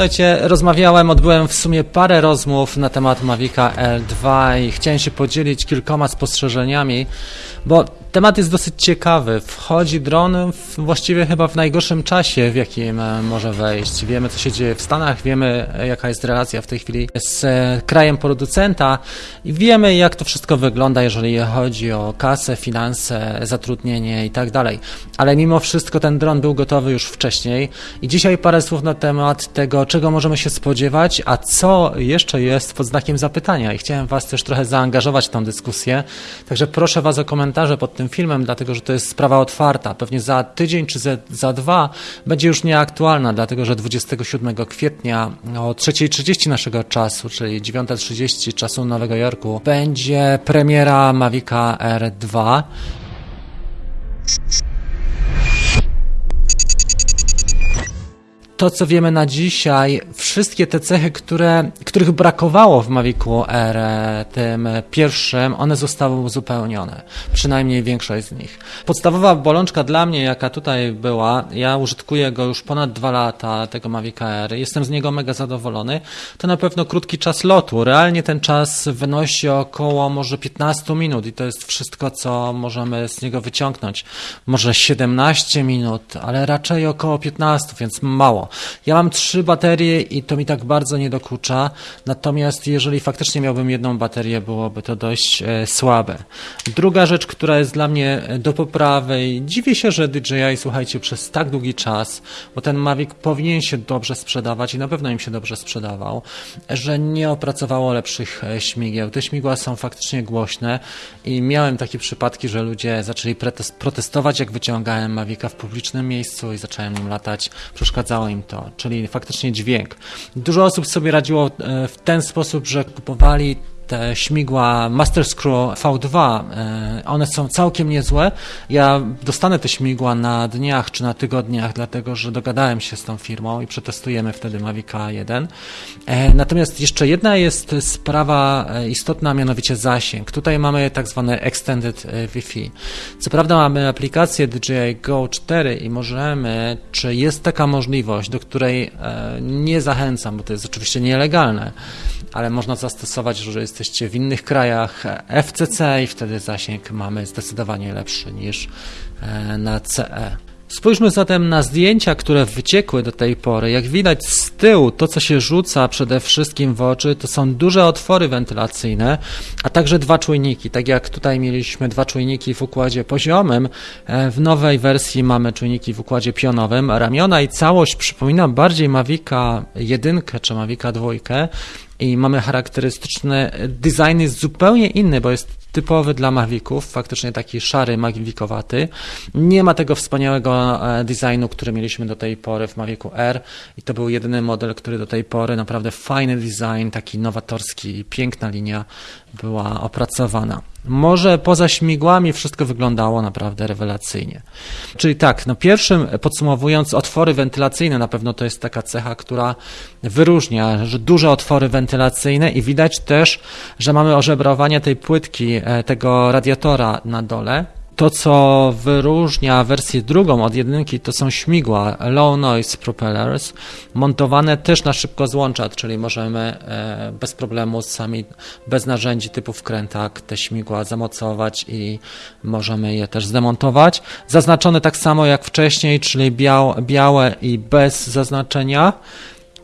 Słuchajcie, rozmawiałem, odbyłem w sumie parę rozmów na temat Mavica L2 i chciałem się podzielić kilkoma spostrzeżeniami, bo temat jest dosyć ciekawy. Wchodzi dron w, właściwie chyba w najgorszym czasie, w jakim e, może wejść. Wiemy, co się dzieje w Stanach, wiemy, e, jaka jest relacja w tej chwili z e, krajem producenta i wiemy, jak to wszystko wygląda, jeżeli chodzi o kasę, finanse, zatrudnienie i tak dalej. Ale mimo wszystko ten dron był gotowy już wcześniej i dzisiaj parę słów na temat tego, czego możemy się spodziewać, a co jeszcze jest pod znakiem zapytania. I chciałem Was też trochę zaangażować w tę dyskusję, także proszę Was o komentarze pod tym filmem, dlatego że to jest sprawa otwarta. Pewnie za tydzień czy za, za dwa będzie już nieaktualna, dlatego że 27 kwietnia o 3.30 naszego czasu, czyli 9.30 czasu Nowego Jorku, będzie premiera Mavica R2. To, co wiemy na dzisiaj, wszystkie te cechy, które, których brakowało w Mavicu R, tym pierwszym, one zostały uzupełnione. Przynajmniej większość z nich. Podstawowa bolączka dla mnie, jaka tutaj była, ja użytkuję go już ponad dwa lata, tego Mavica R, jestem z niego mega zadowolony, to na pewno krótki czas lotu. Realnie ten czas wynosi około może 15 minut i to jest wszystko, co możemy z niego wyciągnąć. Może 17 minut, ale raczej około 15, więc mało. Ja mam trzy baterie i to mi tak bardzo nie dokucza, natomiast jeżeli faktycznie miałbym jedną baterię, byłoby to dość e, słabe. Druga rzecz, która jest dla mnie e, do poprawy dziwię się, że DJI, słuchajcie, przez tak długi czas, bo ten Mavic powinien się dobrze sprzedawać i na pewno im się dobrze sprzedawał, że nie opracowało lepszych e, śmigieł. Te śmigła są faktycznie głośne i miałem takie przypadki, że ludzie zaczęli protestować, jak wyciągałem Mavica w publicznym miejscu i zacząłem nim latać. Przeszkadzało im czyli faktycznie dźwięk. Dużo osób sobie radziło e, w ten sposób, że kupowali te śmigła Master Screw V2, e, one są całkiem niezłe. Ja dostanę te śmigła na dniach czy na tygodniach, dlatego że dogadałem się z tą firmą i przetestujemy wtedy Mavica 1. E, natomiast jeszcze jedna jest sprawa e, istotna, mianowicie zasięg. Tutaj mamy tak zwane Extended Wi-Fi. Co prawda mamy aplikację DJI Go 4 i możemy, czy jest taka możliwość, do której nie zachęcam, bo to jest oczywiście nielegalne, ale można zastosować, że jesteście w innych krajach FCC i wtedy zasięg mamy zdecydowanie lepszy niż e, na CE. Spójrzmy zatem na zdjęcia, które wyciekły do tej pory. Jak widać z tyłu, to co się rzuca przede wszystkim w oczy, to są duże otwory wentylacyjne, a także dwa czujniki. Tak jak tutaj mieliśmy dwa czujniki w układzie poziomym, e, w nowej wersji mamy czujniki w układzie pionowym. Ramiona i całość przypomina bardziej Mavica 1 czy Mavica 2 i mamy charakterystyczny design jest zupełnie inny, bo jest typowy dla Maviców, faktycznie taki szary, Mavicowaty. Nie ma tego wspaniałego e, designu, który mieliśmy do tej pory w Mavicu R i to był jedyny model, który do tej pory naprawdę fajny design, taki nowatorski, piękna linia była opracowana. Może poza śmigłami wszystko wyglądało naprawdę rewelacyjnie. Czyli tak, no pierwszym podsumowując, otwory wentylacyjne na pewno to jest taka cecha, która wyróżnia, że duże otwory wentylacyjne i widać też, że mamy ożebrowanie tej płytki, e, tego radiatora na dole, to, co wyróżnia wersję drugą od jedynki, to są śmigła Low Noise Propellers, montowane też na szybko złączat, czyli możemy e, bez problemu sami, bez narzędzi typu wkrętak te śmigła zamocować i możemy je też zdemontować. Zaznaczone tak samo jak wcześniej, czyli białe i bez zaznaczenia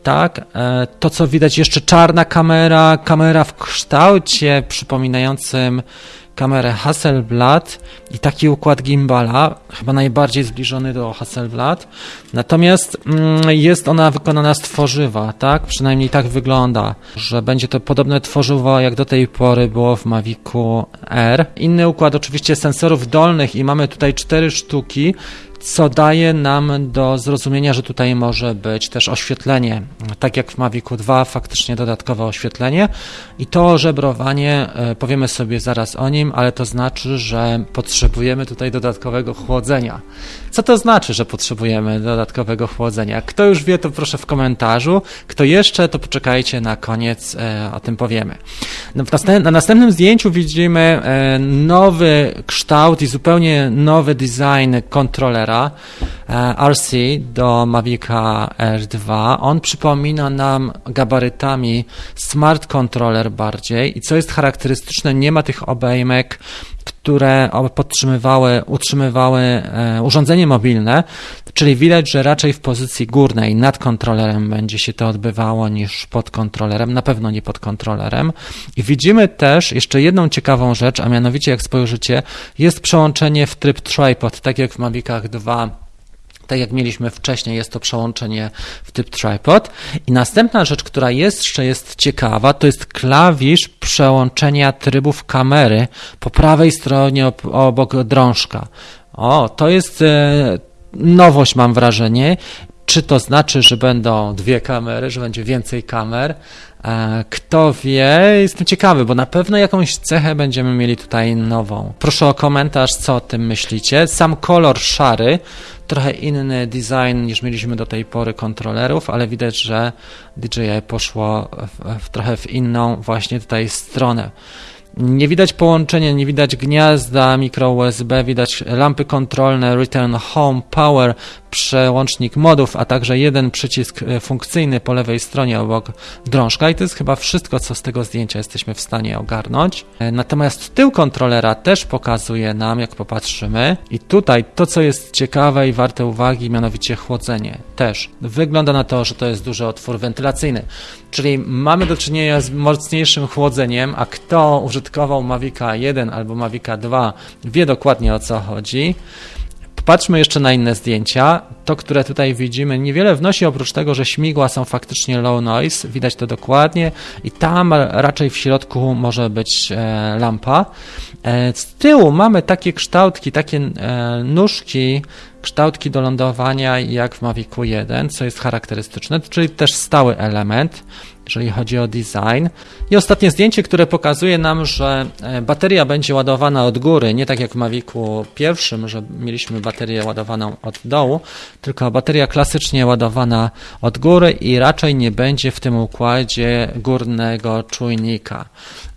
tak. E, to, co widać jeszcze czarna kamera, kamera w kształcie przypominającym kamerę Hasselblad i taki układ gimbala, chyba najbardziej zbliżony do Hasselblad. Natomiast mm, jest ona wykonana z tworzywa, tak? Przynajmniej tak wygląda, że będzie to podobne tworzywo jak do tej pory było w Mavicu R. Inny układ oczywiście sensorów dolnych i mamy tutaj cztery sztuki co daje nam do zrozumienia, że tutaj może być też oświetlenie, tak jak w Mavicu 2, faktycznie dodatkowe oświetlenie i to żebrowanie, e, powiemy sobie zaraz o nim, ale to znaczy, że potrzebujemy tutaj dodatkowego chłodzenia. Co to znaczy, że potrzebujemy dodatkowego chłodzenia? Kto już wie, to proszę w komentarzu, kto jeszcze, to poczekajcie na koniec, e, o tym powiemy. No, na następnym zdjęciu widzimy e, nowy kształt i zupełnie nowy design kontrolera, kontrolera e, RC do Mavica R2. On przypomina nam gabarytami smart controller bardziej i co jest charakterystyczne, nie ma tych obejmek, które podtrzymywały, utrzymywały e, urządzenie mobilne, czyli widać, że raczej w pozycji górnej nad kontrolerem będzie się to odbywało niż pod kontrolerem, na pewno nie pod kontrolerem. I widzimy też jeszcze jedną ciekawą rzecz, a mianowicie jak spojrzycie, jest przełączenie w tryb tripod, tak jak w Mavicach 2 tak jak mieliśmy wcześniej, jest to przełączenie w typ tripod. I następna rzecz, która jeszcze jest ciekawa, to jest klawisz przełączenia trybów kamery po prawej stronie obok drążka. O, to jest e, nowość, mam wrażenie. Czy to znaczy, że będą dwie kamery, że będzie więcej kamer? E, kto wie, jestem ciekawy, bo na pewno jakąś cechę będziemy mieli tutaj nową. Proszę o komentarz, co o tym myślicie. Sam kolor szary, trochę inny design niż mieliśmy do tej pory kontrolerów, ale widać, że DJI poszło w, w trochę w inną właśnie tutaj stronę. Nie widać połączenia, nie widać gniazda mikro USB, widać lampy kontrolne, return home, power, przełącznik modów, a także jeden przycisk e, funkcyjny po lewej stronie obok drążka i to jest chyba wszystko, co z tego zdjęcia jesteśmy w stanie ogarnąć. E, natomiast tył kontrolera też pokazuje nam, jak popatrzymy i tutaj to, co jest ciekawe i warte uwagi, mianowicie chłodzenie też. Wygląda na to, że to jest duży otwór wentylacyjny, czyli mamy do czynienia z mocniejszym chłodzeniem, a kto użytkował Mavica 1 albo Mavica 2 wie dokładnie o co chodzi. Patrzmy jeszcze na inne zdjęcia. To, które tutaj widzimy, niewiele wnosi oprócz tego, że śmigła są faktycznie low noise, widać to dokładnie i tam raczej w środku może być e, lampa. E, z tyłu mamy takie kształtki, takie e, nóżki, kształtki do lądowania jak w Mavicu 1, co jest charakterystyczne, czyli też stały element jeżeli chodzi o design. I ostatnie zdjęcie, które pokazuje nam, że e, bateria będzie ładowana od góry, nie tak jak w Mavicu pierwszym, że mieliśmy baterię ładowaną od dołu, tylko bateria klasycznie ładowana od góry i raczej nie będzie w tym układzie górnego czujnika.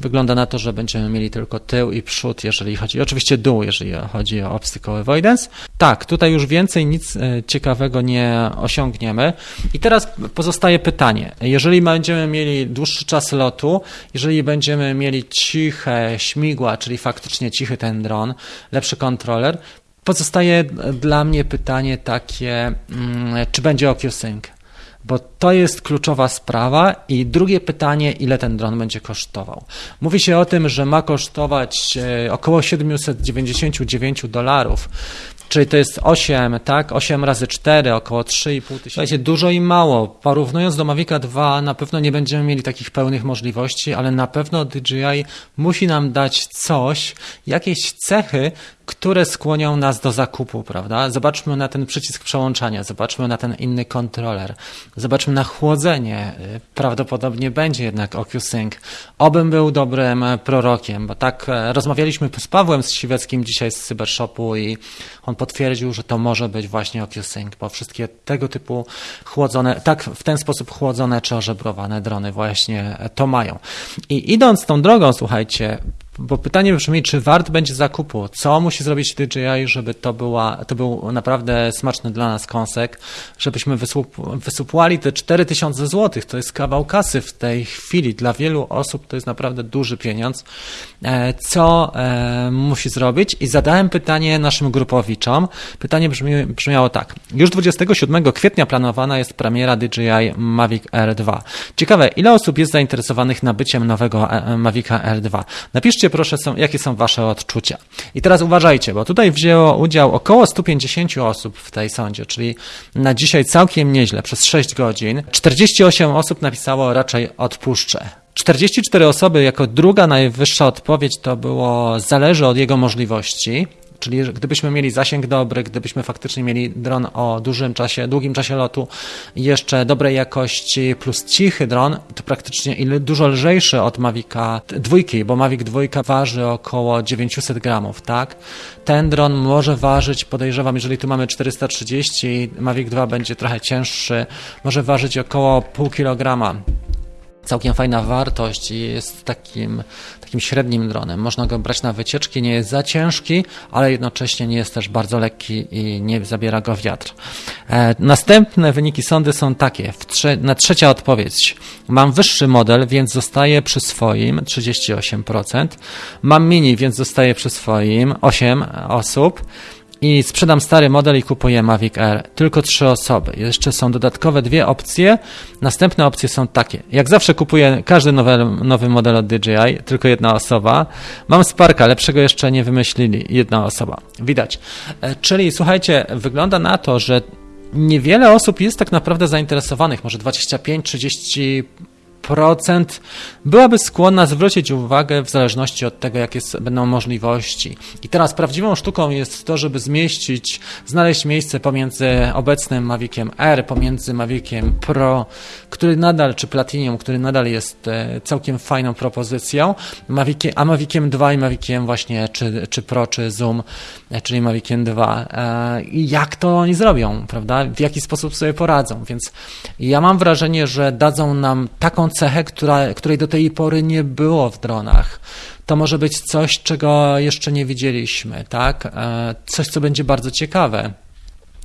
Wygląda na to, że będziemy mieli tylko tył i przód, jeżeli chodzi, oczywiście dół, jeżeli chodzi o obstacle avoidance. Tak, tutaj już więcej nic e, ciekawego nie osiągniemy. I teraz pozostaje pytanie, jeżeli będziemy będziemy mieli dłuższy czas lotu, jeżeli będziemy mieli ciche śmigła, czyli faktycznie cichy ten dron, lepszy kontroler, pozostaje dla mnie pytanie takie, mm, czy będzie OcuSync? Bo to jest kluczowa sprawa. I drugie pytanie, ile ten dron będzie kosztował? Mówi się o tym, że ma kosztować e, około 799 dolarów. Czyli to jest 8, tak? 8 razy 4, około 3,5 tysiąca. Słuchajcie, dużo i mało. Porównując do Mavica 2, na pewno nie będziemy mieli takich pełnych możliwości, ale na pewno DJI musi nam dać coś, jakieś cechy, które skłonią nas do zakupu, prawda? Zobaczmy na ten przycisk przełączania, zobaczmy na ten inny kontroler, zobaczmy na chłodzenie. Prawdopodobnie będzie jednak OcuSync. Obym był dobrym prorokiem, bo tak e, rozmawialiśmy z Pawłem z Siweckim dzisiaj z Cybershopu i on potwierdził, że to może być właśnie OcuSync, bo wszystkie tego typu chłodzone, tak w ten sposób chłodzone czy ożebrowane drony właśnie to mają. I idąc tą drogą, słuchajcie, bo pytanie brzmi, czy wart będzie zakupu? Co musi zrobić DJI, żeby to, była, to był naprawdę smaczny dla nas kąsek, żebyśmy wysłup, wysupłali te 4000 zł. To jest kawał kasy w tej chwili. Dla wielu osób to jest naprawdę duży pieniądz. E, co e, musi zrobić? I zadałem pytanie naszym grupowiczom. Pytanie brzmi, brzmiało tak. Już 27 kwietnia planowana jest premiera DJI Mavic R2. Ciekawe, ile osób jest zainteresowanych nabyciem nowego e, Mavica R2? Napiszcie proszę, są, jakie są Wasze odczucia. I teraz uważajcie, bo tutaj wzięło udział około 150 osób w tej sądzie, czyli na dzisiaj całkiem nieźle, przez 6 godzin. 48 osób napisało raczej odpuszczę. 44 osoby jako druga najwyższa odpowiedź to było zależy od jego możliwości. Czyli gdybyśmy mieli zasięg dobry, gdybyśmy faktycznie mieli dron o dużym czasie, długim czasie lotu, jeszcze dobrej jakości plus cichy dron, to praktycznie ile dużo lżejszy od Mavica dwójki, bo Mavic dwójka waży około 900 gramów, tak? Ten dron może ważyć, podejrzewam, jeżeli tu mamy 430, Mavic 2 będzie trochę cięższy, może ważyć około pół kilograma całkiem fajna wartość i jest takim, takim średnim dronem. Można go brać na wycieczki, nie jest za ciężki, ale jednocześnie nie jest też bardzo lekki i nie zabiera go wiatr. E, następne wyniki sądy są takie. Trze na trzecia odpowiedź. Mam wyższy model, więc zostaję przy swoim 38%. Mam mini, więc zostaję przy swoim 8 osób i sprzedam stary model i kupuję Mavic Air. Tylko trzy osoby. Jeszcze są dodatkowe dwie opcje. Następne opcje są takie. Jak zawsze kupuję każdy nowy, nowy model od DJI, tylko jedna osoba. Mam Sparka, lepszego jeszcze nie wymyślili. Jedna osoba. Widać. E, czyli słuchajcie, wygląda na to, że niewiele osób jest tak naprawdę zainteresowanych, może 25-30 procent byłaby skłonna zwrócić uwagę w zależności od tego, jakie będą możliwości. I teraz prawdziwą sztuką jest to, żeby zmieścić, znaleźć miejsce pomiędzy obecnym Maviciem R, pomiędzy Maviciem Pro, który nadal, czy Platinum, który nadal jest e, całkiem fajną propozycją, a Maviciem 2 i Maviciem właśnie, czy, czy Pro, czy Zoom, e, czyli Maviciem 2. E, I jak to oni zrobią, prawda? W jaki sposób sobie poradzą. Więc ja mam wrażenie, że dadzą nam taką cechę, która, której do tej pory nie było w dronach. To może być coś, czego jeszcze nie widzieliśmy, tak? E, coś, co będzie bardzo ciekawe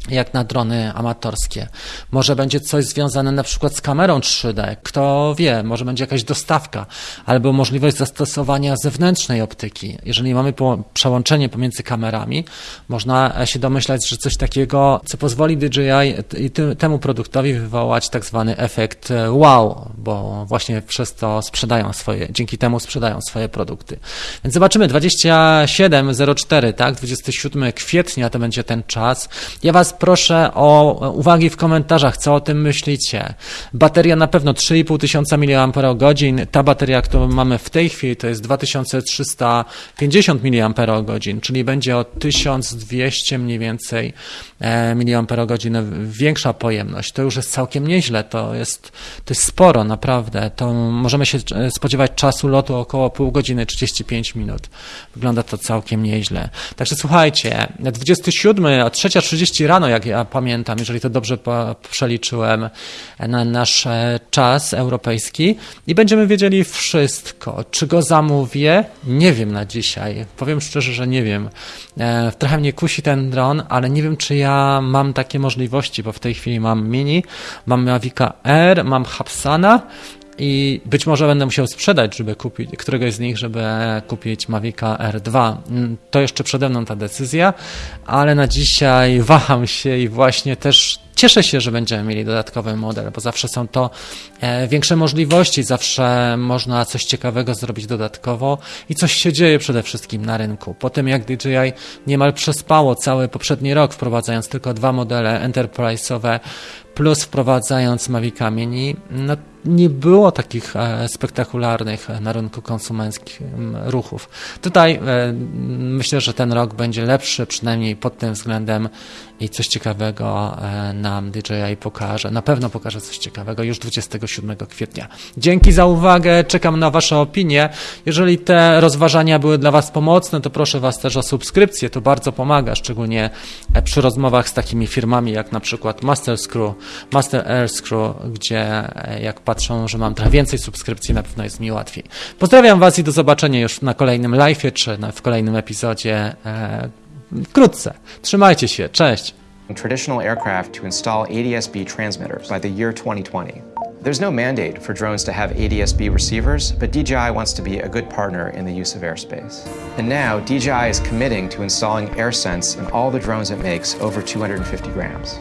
jak na drony amatorskie. Może będzie coś związane na przykład z kamerą 3D, kto wie, może będzie jakaś dostawka, albo możliwość zastosowania zewnętrznej optyki. Jeżeli mamy przełączenie pomiędzy kamerami, można się domyślać, że coś takiego, co pozwoli DJI i temu produktowi wywołać tak zwany efekt e, wow, bo właśnie przez to sprzedają swoje, dzięki temu sprzedają swoje produkty. Więc zobaczymy, 27.04, tak, 27 kwietnia to będzie ten czas. Ja Was proszę o uwagi w komentarzach, co o tym myślicie. Bateria na pewno 3,5 tysiąca mAh. Ta bateria, którą mamy w tej chwili, to jest 2350 mAh, czyli będzie o 1200 mniej więcej e, mAh większa pojemność. To już jest całkiem nieźle, to jest, to jest sporo, naprawdę. To możemy się spodziewać czasu lotu około pół godziny, 35 minut. Wygląda to całkiem nieźle. Także słuchajcie, 27, a 3.30 rano, jak ja pamiętam, jeżeli to dobrze przeliczyłem na nasz e, czas europejski i będziemy wiedzieli wszystko. Czy go zamówię? Nie wiem na dzisiaj. Powiem szczerze, że nie wiem. E, trochę mnie kusi ten dron, ale nie wiem, czy ja mam takie możliwości, bo w tej chwili mam Mini, mam Mavica R, mam Hapsana, i być może będę musiał sprzedać, żeby kupić któregoś z nich, żeby kupić Mavica R2. Mm, to jeszcze przede mną ta decyzja, ale na dzisiaj waham się i właśnie też cieszę się, że będziemy mieli dodatkowy model, bo zawsze są to e, większe możliwości, zawsze można coś ciekawego zrobić dodatkowo i coś się dzieje przede wszystkim na rynku. Po tym jak DJI niemal przespało cały poprzedni rok, wprowadzając tylko dwa modele enterprise'owe, plus wprowadzając Mavica Mini, no nie było takich e, spektakularnych na rynku konsumenckim ruchów. Tutaj e, myślę, że ten rok będzie lepszy, przynajmniej pod tym względem i coś ciekawego e, nam DJI pokaże. Na pewno pokaże coś ciekawego już 27 kwietnia. Dzięki za uwagę, czekam na Wasze opinie. Jeżeli te rozważania były dla Was pomocne, to proszę Was też o subskrypcję, to bardzo pomaga, szczególnie przy rozmowach z takimi firmami jak na przykład Master Screw, Master Air Screw, gdzie jak patrzę patrzą, że mam trochę więcej subskrypcji, na pewno jest mi łatwiej. Pozdrawiam Was i do zobaczenia już na kolejnym live'ie, czy w kolejnym epizodzie e, wkrótce. Trzymajcie się, cześć! Traditional aircraft to install ADS-B transmitters by the year 2020. There's no mandate for drones to have ADS-B receivers, but DJI wants to be a good partner in the use of airspace. And now, DJI is committing to installing AirSense in all the drones it makes over 250 grams.